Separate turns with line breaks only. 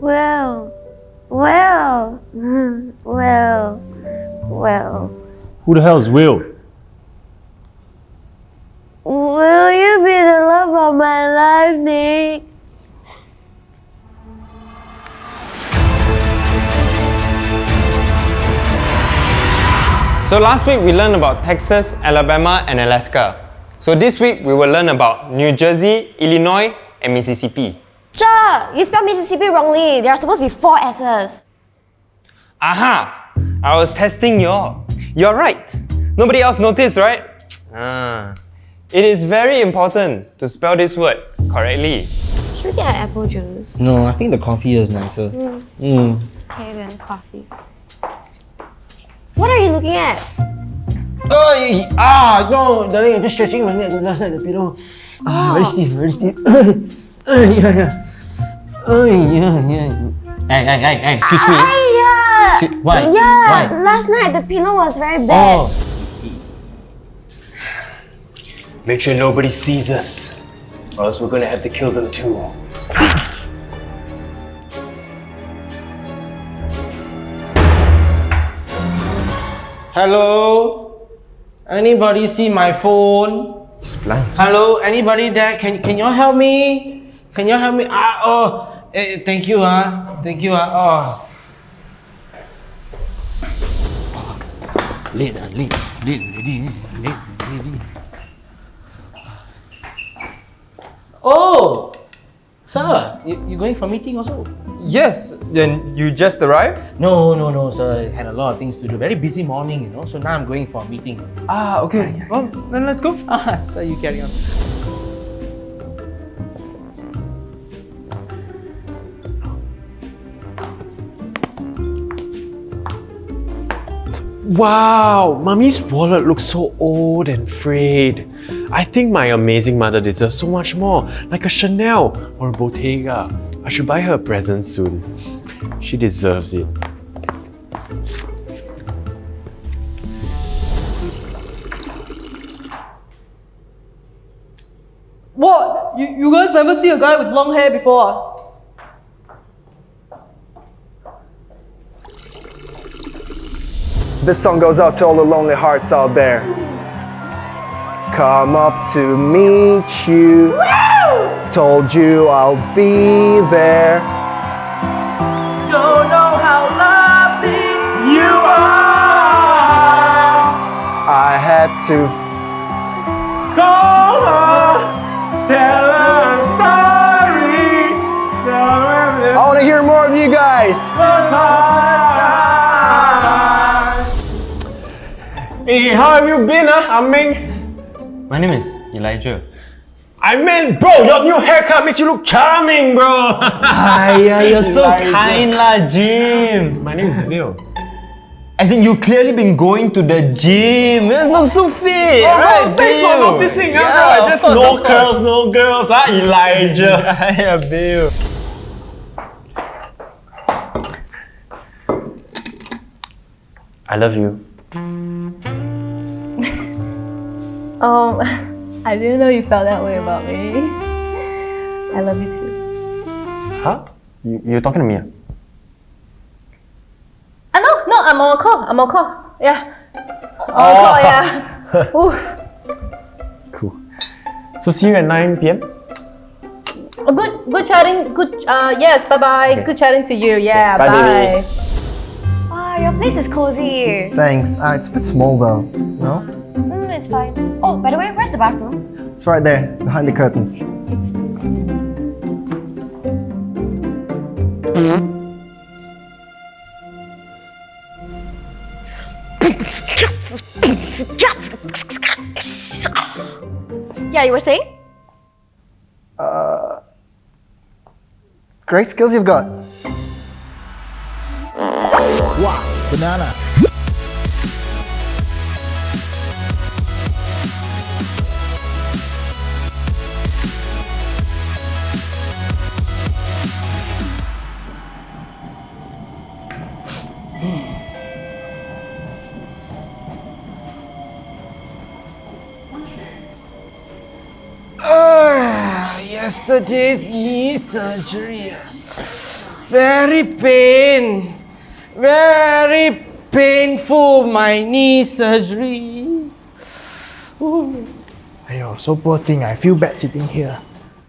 Well, well, well, well.
Who the hell is Will?
Will you be the love of my life, Nick?
So last week we learned about Texas, Alabama, and Alaska. So this week we will learn about New Jersey, Illinois, and Mississippi.
Sure, you spelled Mississippi wrongly. There are supposed to be four S's.
Aha! I was testing you all. You're right. Nobody else noticed, right? Ah. It is very important to spell this word correctly.
Should we get apple juice?
No, I think the coffee is nicer. Mm.
Okay, then coffee. What are you looking at?
Oh, y- y- ah, no, darling, I'm just stretching my neck last night the pillow. Ah, very stiff, very stiff. yeah, yeah. Oh, yeah, yeah. Hey, hey, hey, hey, excuse me.
Hiya!
Excuse- why?
Yeah,
Why?
last night the pillow was very bad.
Oh,
Make sure nobody sees us, or else we're gonna have to kill them too.
hello? Anybody see my phone?
It's blind.
Hello, anybody there? Can can you help me? Can you help me? Ah, oh, eh, thank you, ah, thank you, ah, oh. Late, ah, late, late, late, late, late. Oh, sir, you, you going for meeting also?
Yes, then you just arrived?
No, no, no, sir. I had a lot of things to do. Very busy morning, you know. So now I'm going for a meeting.
Ah, okay. Well, then let's go.
Ah, sir, you carry on.
Wow, Mummy's wallet looks so old and frayed. I think my amazing mother deserves so much more, like a Chanel or a Bottega. I should buy her a present soon. She deserves it.
What? You, you guys never see a guy with long hair before? Ah?
This song goes out to all the lonely hearts out there. Come up to meet you. Told you I'll be there.
Don't know how lovely you are.
I had to.
Call her, tell her I'm sorry.
I want to hear more of you guys.
Uh, Hey, how have you been, huh, Aming?
My name is Elijah.
I meant, bro, your new haircut makes you look charming, bro.
Hiya, you're so
Elijah.
kind lah, Jim.
My name is Bill.
As in, you've clearly been going to the gym. You look so fit,
Oh,
right,
bro, thanks for
Bill?
noticing, huh,
Yeah,
bro. I just
course,
no curls, no girls, huh, Elijah.
Hiya, Bill.
I love you.
Um, I didn't know you felt that way about me. I love you too.
Huh? You, you're talking to me? ah?
Ah, no, no, I'm on a call. I'm on a call. Yeah. On a call, yeah. Oof.
Cool. So see you at 9 p.m.
Oh, Good, good chatting. Good. Uh, yes. Bye bye.
Okay.
Good chatting to you. Yeah.
Bye,
bye.
baby.
Wow, your place is cozy.
Thanks. Uh, it's a bit small though. No?
Mm, it's fine. Oh, by the way, where's the bathroom?
It's right there, behind the curtains.
Yeah, you were saying?
Uh, Great skills you've got.
Wow, banana. Ah, yesterday's knee surgery.
Very pain. Very painful. My knee surgery. Ooh.
Ayo, so poor thing. I feel bad sitting here.